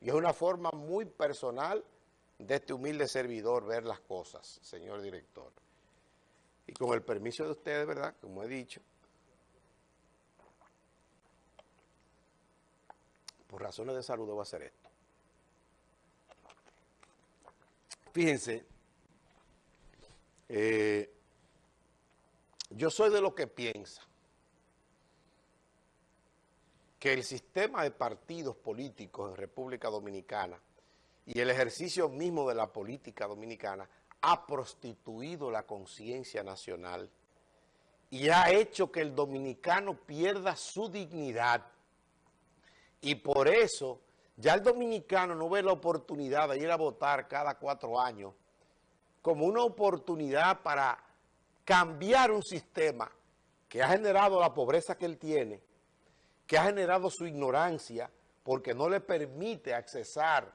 Y es una forma muy personal de este humilde servidor ver las cosas, señor director. Y con el permiso de ustedes, ¿verdad? Como he dicho, por razones de salud debo hacer esto. Fíjense, eh, yo soy de lo que piensa que el sistema de partidos políticos en República Dominicana y el ejercicio mismo de la política dominicana ha prostituido la conciencia nacional y ha hecho que el dominicano pierda su dignidad. Y por eso ya el dominicano no ve la oportunidad de ir a votar cada cuatro años como una oportunidad para cambiar un sistema que ha generado la pobreza que él tiene, que ha generado su ignorancia porque no le permite accesar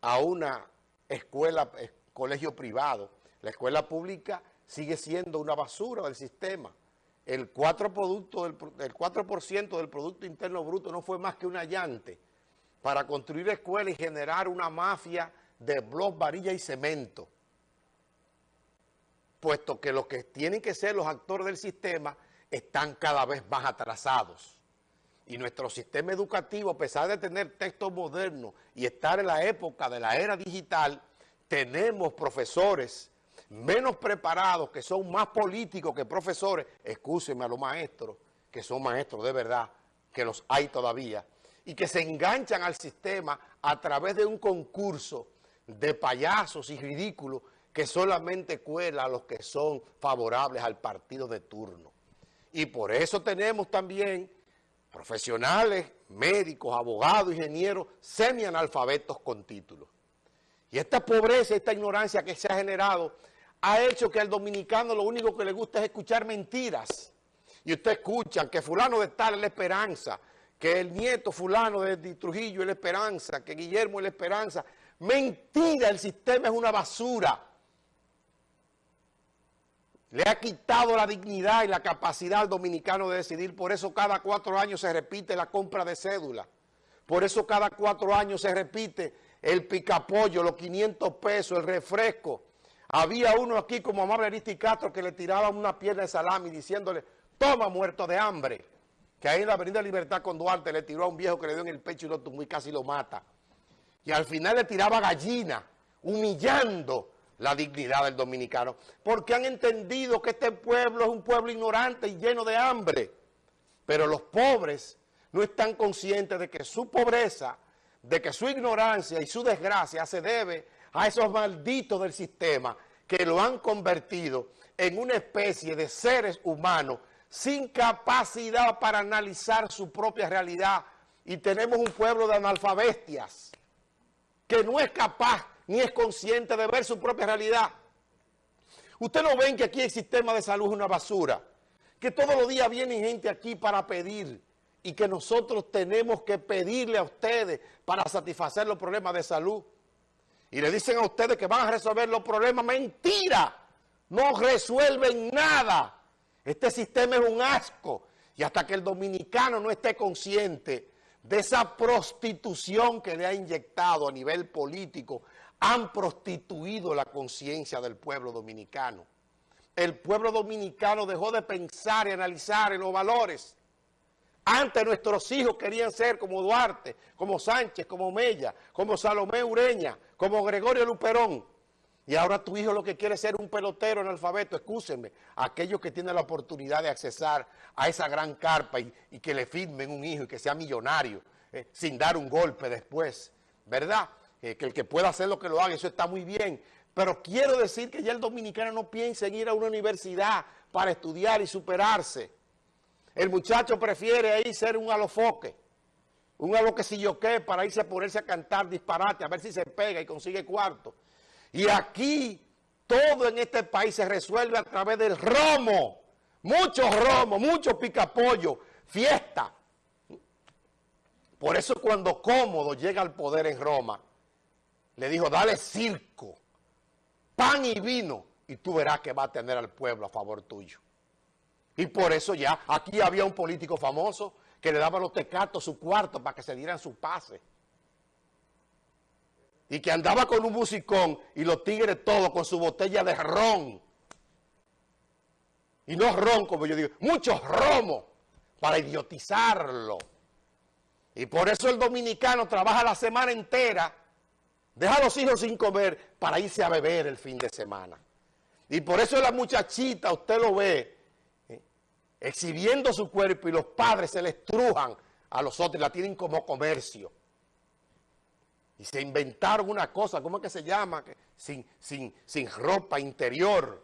a una escuela, colegio privado. La escuela pública sigue siendo una basura del sistema. El 4%, del, 4 del Producto Interno Bruto no fue más que un allante para construir escuelas y generar una mafia de blog, varilla y cemento. Puesto que los que tienen que ser los actores del sistema están cada vez más atrasados. Y nuestro sistema educativo, a pesar de tener textos modernos y estar en la época de la era digital, tenemos profesores menos preparados, que son más políticos que profesores, excúsenme a los maestros, que son maestros de verdad, que los hay todavía, y que se enganchan al sistema a través de un concurso de payasos y ridículos que solamente cuela a los que son favorables al partido de turno. Y por eso tenemos también profesionales, médicos, abogados, ingenieros, semianalfabetos con títulos. Y esta pobreza, esta ignorancia que se ha generado, ha hecho que al dominicano lo único que le gusta es escuchar mentiras. Y ustedes escuchan que fulano de tal es la esperanza, que el nieto fulano de Trujillo es la esperanza, que Guillermo es la esperanza. Mentira, el sistema es una basura le ha quitado la dignidad y la capacidad al dominicano de decidir. Por eso cada cuatro años se repite la compra de cédula. Por eso cada cuatro años se repite el picapollo, los 500 pesos, el refresco. Había uno aquí como Amable Aristi Castro que le tiraba una pierna de salami diciéndole, toma muerto de hambre. Que ahí en la Avenida Libertad con Duarte le tiró a un viejo que le dio en el pecho y lo tumbó y casi lo mata. Y al final le tiraba gallina, humillando la dignidad del dominicano, porque han entendido que este pueblo es un pueblo ignorante y lleno de hambre. Pero los pobres no están conscientes de que su pobreza, de que su ignorancia y su desgracia se debe a esos malditos del sistema que lo han convertido en una especie de seres humanos sin capacidad para analizar su propia realidad. Y tenemos un pueblo de analfabestias que no es capaz ni es consciente de ver su propia realidad. Usted no ven que aquí el sistema de salud es una basura, que todos los días viene gente aquí para pedir y que nosotros tenemos que pedirle a ustedes para satisfacer los problemas de salud. Y le dicen a ustedes que van a resolver los problemas. ¡Mentira! No resuelven nada. Este sistema es un asco. Y hasta que el dominicano no esté consciente de esa prostitución que le ha inyectado a nivel político han prostituido la conciencia del pueblo dominicano. El pueblo dominicano dejó de pensar y analizar en los valores. Antes nuestros hijos querían ser como Duarte, como Sánchez, como Mella, como Salomé Ureña, como Gregorio Luperón. Y ahora tu hijo lo que quiere es ser un pelotero en alfabeto, excúsenme, aquellos que tienen la oportunidad de accesar a esa gran carpa y, que le firmen un hijo y que sea millonario, eh, sin dar un golpe después, ¿verdad?, que el que pueda hacer lo que lo haga, eso está muy bien. Pero quiero decir que ya el dominicano no piensa en ir a una universidad para estudiar y superarse. El muchacho prefiere ahí ser un alofoque, un aloquecilloque para irse a ponerse a cantar disparate, a ver si se pega y consigue cuarto. Y aquí todo en este país se resuelve a través del romo. Mucho romo, mucho picapollo, fiesta. Por eso cuando Cómodo llega al poder en Roma, le dijo, dale circo, pan y vino, y tú verás que va a tener al pueblo a favor tuyo. Y por eso ya, aquí había un político famoso que le daba a los tecatos su cuarto para que se dieran su pase. y que andaba con un musicón y los tigres todos con su botella de ron. Y no ron, como yo digo, muchos romos para idiotizarlo. Y por eso el dominicano trabaja la semana entera, deja a los hijos sin comer para irse a beber el fin de semana. Y por eso la muchachita, usted lo ve, eh, exhibiendo su cuerpo y los padres se le estrujan a los otros, la tienen como comercio. Y se inventaron una cosa, ¿cómo es que se llama? sin, sin, sin ropa interior,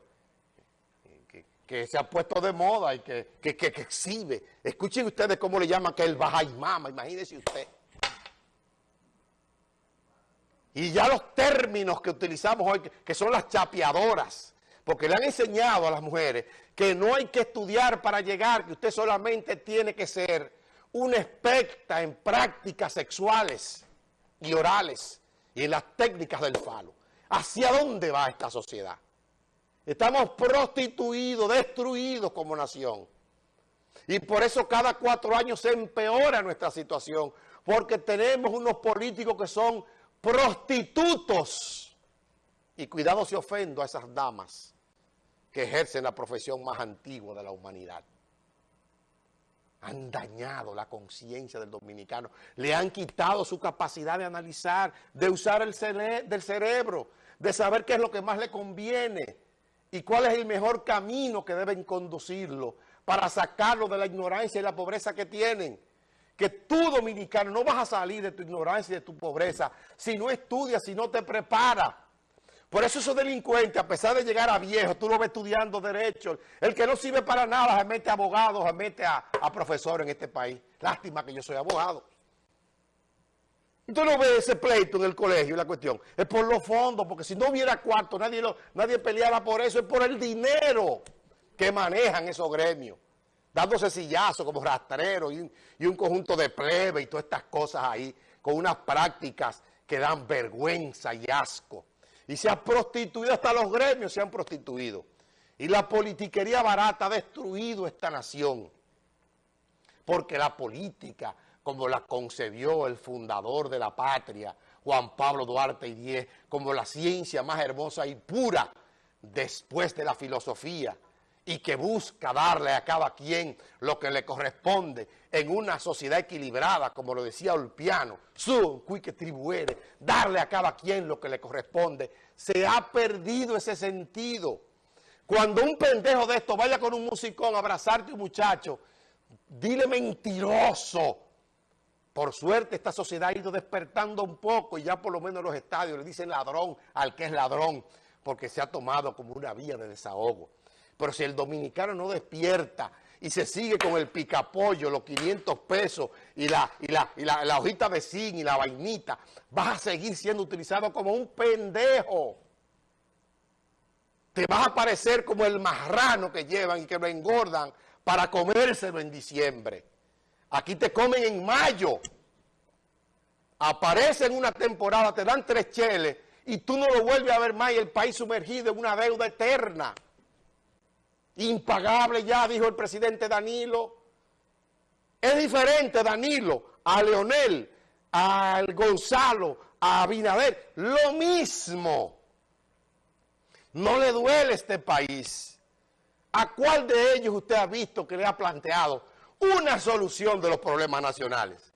que, se ha puesto de moda y que, que, exhibe. Escuchen ustedes cómo le llaman que el baja y mama, imagínense usted. Y ya los términos que utilizamos hoy, que son las chapeadoras, porque le han enseñado a las mujeres que no hay que estudiar para llegar, que usted solamente tiene que ser una experta en prácticas sexuales y orales y en las técnicas del falo. ¿Hacia dónde va esta sociedad? Estamos prostituidos, destruidos como nación. Y por eso cada cuatro años se empeora nuestra situación, porque tenemos unos políticos que son prostitutos. Y cuidado si ofendo a esas damas que ejercen la profesión más antigua de la humanidad han dañado la conciencia del dominicano, le han quitado su capacidad de analizar, de usar el del cerebro, de saber qué es lo que más le conviene y cuál es el mejor camino que deben conducirlo para sacarlo de la ignorancia y la pobreza que tienen. Que tú, dominicano, no vas a salir de tu ignorancia y de tu pobreza si no estudias, si no te preparas. Por eso esos delincuentes, a pesar de llegar a viejo, tú lo ves estudiando derecho. El que no sirve para nada se mete a abogados, se mete a, profesores en este país. Lástima que yo soy abogado. Tú no ves ese pleito en el colegio, la cuestión. Es por los fondos, porque si no hubiera cuarto, nadie, lo, nadie peleaba por eso. Es por el dinero que manejan esos gremios. Dándose sillazos como rastreros y, un conjunto de plebe y todas estas cosas ahí, con unas prácticas que dan vergüenza y asco y se ha prostituido, hasta los gremios se han prostituido. Y la politiquería barata ha destruido esta nación. Porque la política, como la concebió el fundador de la patria, Juan Pablo Duarte y Diez, como la ciencia más hermosa y pura después de la filosofía, y que busca darle a cada quien lo que le corresponde en una sociedad equilibrada, como lo decía Ulpiano, su que tribuere, darle a cada quien lo que le corresponde, se ha perdido ese sentido. Cuando un pendejo de esto vaya con un musicón a abrazarte un muchacho, dile mentiroso. Por suerte esta sociedad ha ido despertando un poco y ya por lo menos los estadios le dicen ladrón al que es ladrón, porque se ha tomado como una vía de desahogo. Pero si el dominicano no despierta y se sigue con el picapollo, los 500 pesos y la, hojita de zinc y la vainita, vas a seguir siendo utilizado como un pendejo. Te vas a parecer como el marrano que llevan y que lo engordan para comérselo en diciembre. Aquí te comen en mayo. Aparece en una temporada, te dan tres cheles y tú no lo vuelves a ver más y el país sumergido en una deuda eterna impagable ya, dijo el presidente Danilo. Es diferente Danilo a Leonel, al Gonzalo, a Abinader, lo mismo. No le duele este país. ¿A cuál de ellos usted ha visto que le ha planteado una solución de los problemas nacionales?